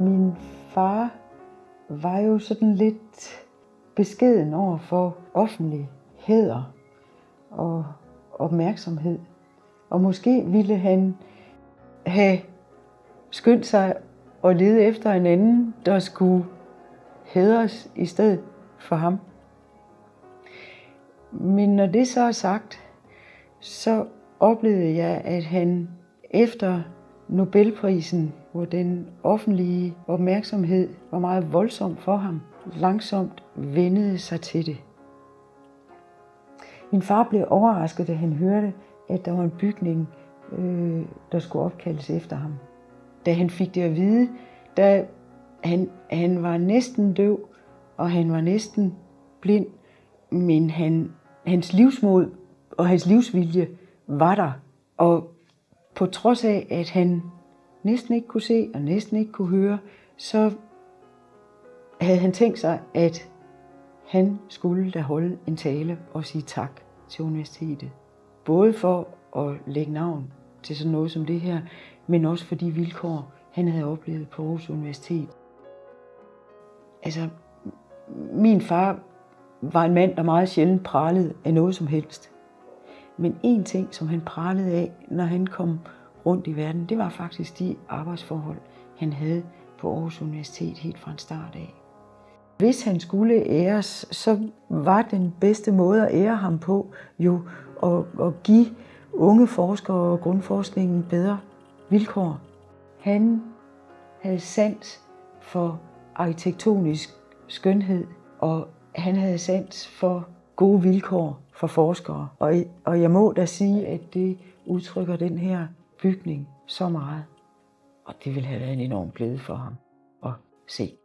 Min far var jo sådan lidt beskeden over for offentlig hæder og opmærksomhed. Og måske ville han have skyndt sig og lede efter en anden, der skulle hædres i stedet for ham. Men når det så er sagt, så oplevede jeg, at han efter Nobelprisen, hvor den offentlige opmærksomhed var meget voldsom for ham, langsomt vendede sig til det. Min far blev overrasket, da han hørte, at der var en bygning, øh, der skulle opkaldes efter ham. Da han fik det at vide, da han, han var næsten døv, og han var næsten blind, men han, hans livsmod og hans livsvilje var der. Og på trods af, at han næsten ikke kunne se og næsten ikke kunne høre, så havde han tænkt sig, at han skulle da holde en tale og sige tak til universitetet. Både for at lægge navn til sådan noget som det her, men også for de vilkår, han havde oplevet på Aarhus Universitet. Altså, min far var en mand, der meget sjældent pralede af noget som helst. Men en ting, som han pralede af, når han kom rundt i verden, det var faktisk de arbejdsforhold, han havde på Aarhus Universitet helt fra en start af. Hvis han skulle æres, så var den bedste måde at ære ham på jo at, at give unge forskere og grundforskningen bedre vilkår. Han havde sans for arkitektonisk skønhed, og han havde sans for gode vilkår for forskere. Og, og jeg må da sige, at det udtrykker den her bygning så meget. Og det ville have været en enorm glæde for ham at se.